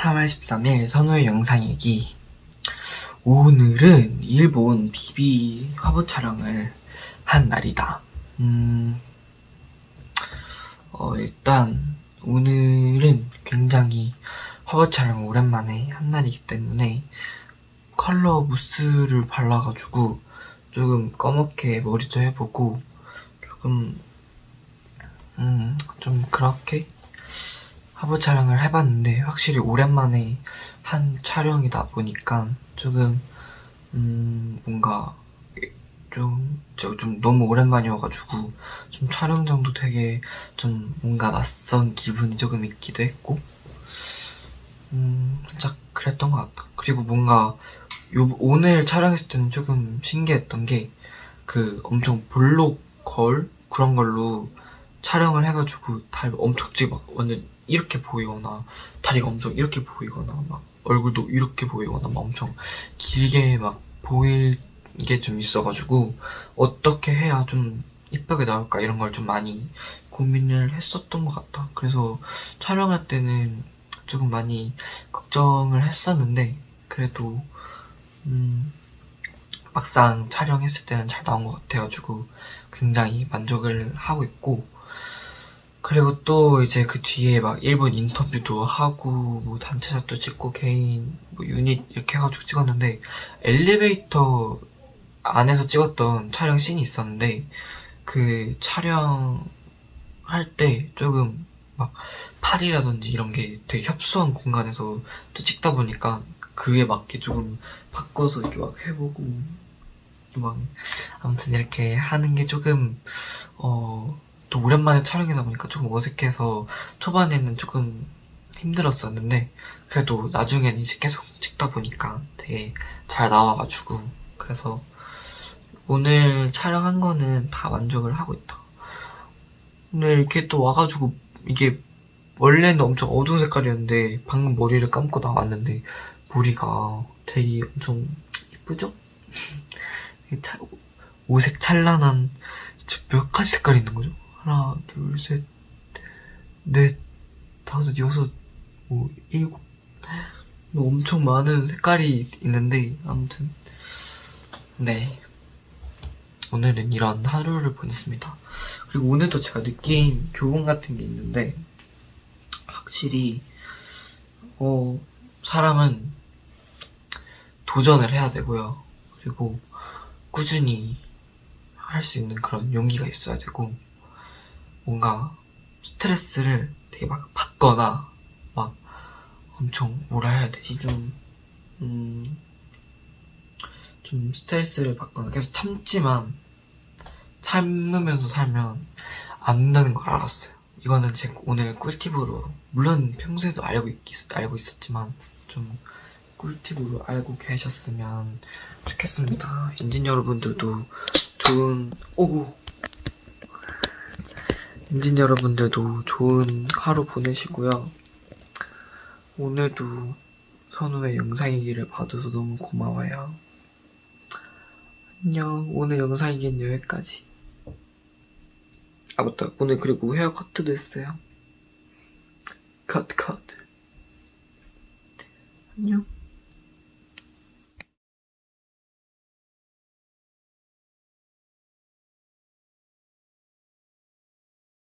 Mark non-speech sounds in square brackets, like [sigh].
3월 13일 선우의 영상일기. 오늘은 일본 비비 화보 촬영을 한 날이다. 음, 어, 일단 오늘은 굉장히 화보 촬영 오랜만에 한 날이기 때문에 컬러 무스를 발라가지고 조금 검게 머리도 해보고 조금 음, 좀 그렇게 화보 촬영을 해봤는데 확실히 오랜만에 한 촬영이다 보니까 조금 음 뭔가 좀, 좀 너무 오랜만이어가지고 좀 촬영장도 되게 좀 뭔가 낯선 기분이 조금 있기도 했고 음 살짝 그랬던 것 같다. 그리고 뭔가 요, 오늘 촬영했을 때는 조금 신기했던 게 그 엄청 볼록 걸? 그런 걸로 촬영을 해가지고 다리 엄청 갑자기 막 완전 이렇게 보이거나 다리가 엄청 이렇게 보이거나 막 얼굴도 이렇게 보이거나 막 엄청 길게 막 보일 게 좀 있어가지고 어떻게 해야 좀 이쁘게 나올까 이런 걸 좀 많이 고민을 했었던 것 같다. 그래서 촬영할 때는 조금 많이 걱정을 했었는데 그래도 음 막상 촬영했을 때는 잘 나온 것 같아가지고 굉장히 만족을 하고 있고 그리고 또 이제 그 뒤에 막 일본 인터뷰도 하고 뭐 단체샷도 찍고 개인 뭐 유닛 이렇게 해가지고 찍었는데 엘리베이터 안에서 찍었던 촬영 씬이 있었는데 그 촬영 할 때 조금 막 팔이라든지 이런 게 되게 협소한 공간에서 또 찍다 보니까 그에 맞게 조금 바꿔서 이렇게 막 해보고 막 아무튼 이렇게 하는 게 조금 어 또 오랜만에 촬영이다 보니까 조금 어색해서 초반에는 조금 힘들었었는데 그래도 나중에는 이제 계속 찍다 보니까 되게 잘 나와가지고 그래서 오늘 촬영한 거는 다 만족을 하고 있다 오늘 이렇게 또 와가지고 이게 원래는 엄청 어두운 색깔이었는데 방금 머리를 감고 나왔는데 머리가 되게 엄청 이쁘죠? [laughs] 오색 찬란한 진짜 몇 가지 색깔이 있는 거죠? 하나, 둘, 셋, 넷, 다섯, 여섯, 뭐 일곱. 뭐 엄청 많은 색깔이 있는데 아무튼. 네. 오늘은 이런 하루를 보냈습니다. 그리고 오늘도 제가 느낀 교훈 같은 게 있는데 확실히 어 사람은 도전을 해야 되고요. 그리고 꾸준히 할 수 있는 그런 용기가 있어야 되고 뭔가 스트레스를 되게 막 받거나 막 엄청 뭐라 해야 되지? 좀 음, 좀 스트레스를 받거나 계속 참지만 참으면서 살면 안 된다는 걸 알았어요. 이거는 제 오늘 꿀팁으로 물론 평소에도 알고, 있, 알고 있었지만 좀 꿀팁으로 알고 계셨으면 좋겠습니다. 엔진 여러분들도 좋은 오구 엔진 여러분들도 좋은 하루 보내시고요. 오늘도 선우의 영상이기를 봐줘서 너무 고마워요. 안녕. 오늘 영상이긴 여기까지. 아 맞다. 오늘 그리고 헤어 커트도 했어요. 컷 컷. 안녕.